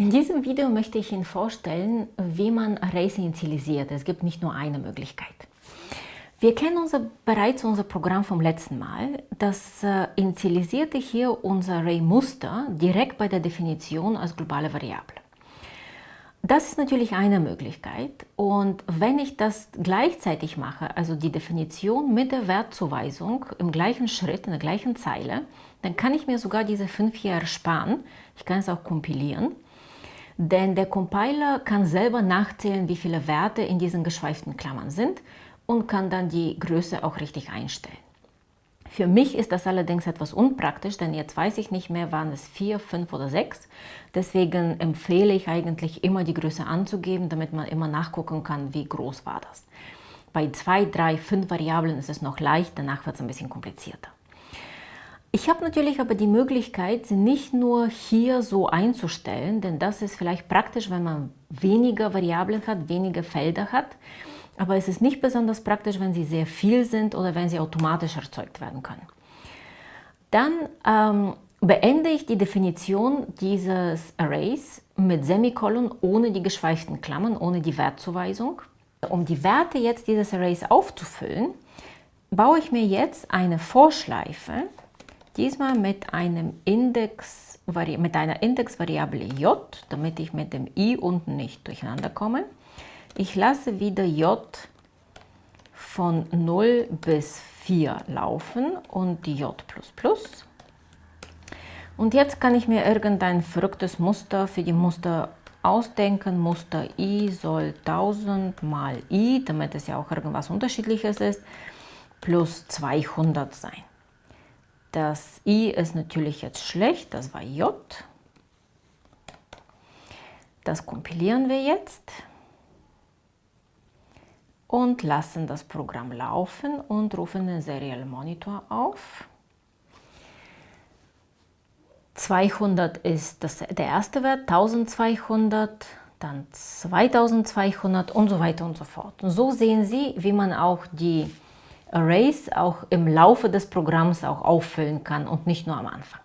In diesem Video möchte ich Ihnen vorstellen, wie man Arrays initialisiert. Es gibt nicht nur eine Möglichkeit. Wir kennen unser, bereits unser Programm vom letzten Mal. Das äh, initialisierte hier unser Array-Muster direkt bei der Definition als globale Variable. Das ist natürlich eine Möglichkeit und wenn ich das gleichzeitig mache, also die Definition mit der Wertzuweisung im gleichen Schritt, in der gleichen Zeile, dann kann ich mir sogar diese fünf Jahre sparen. Ich kann es auch kompilieren denn der Compiler kann selber nachzählen, wie viele Werte in diesen geschweiften Klammern sind und kann dann die Größe auch richtig einstellen. Für mich ist das allerdings etwas unpraktisch, denn jetzt weiß ich nicht mehr, waren es 4, 5 oder 6. Deswegen empfehle ich eigentlich immer die Größe anzugeben, damit man immer nachgucken kann, wie groß war das. Bei 2, 3, 5 Variablen ist es noch leicht, danach wird es ein bisschen komplizierter. Ich habe natürlich aber die Möglichkeit, sie nicht nur hier so einzustellen, denn das ist vielleicht praktisch, wenn man weniger Variablen hat, weniger Felder hat. Aber es ist nicht besonders praktisch, wenn sie sehr viel sind oder wenn sie automatisch erzeugt werden können. Dann ähm, beende ich die Definition dieses Arrays mit Semikolon ohne die geschweiften Klammern, ohne die Wertzuweisung. Um die Werte jetzt dieses Arrays aufzufüllen, baue ich mir jetzt eine Vorschleife Diesmal mit, einem Index, mit einer Indexvariable j, damit ich mit dem i unten nicht durcheinander komme. Ich lasse wieder j von 0 bis 4 laufen und die j++. Und jetzt kann ich mir irgendein verrücktes Muster für die Muster ausdenken. Muster i soll 1000 mal i, damit es ja auch irgendwas unterschiedliches ist, plus 200 sein. Das i ist natürlich jetzt schlecht, das war j. Das kompilieren wir jetzt und lassen das Programm laufen und rufen den Serial Monitor auf. 200 ist das, der erste Wert, 1200, dann 2200 und so weiter und so fort. so sehen Sie, wie man auch die Arrays auch im Laufe des Programms auch auffüllen kann und nicht nur am Anfang.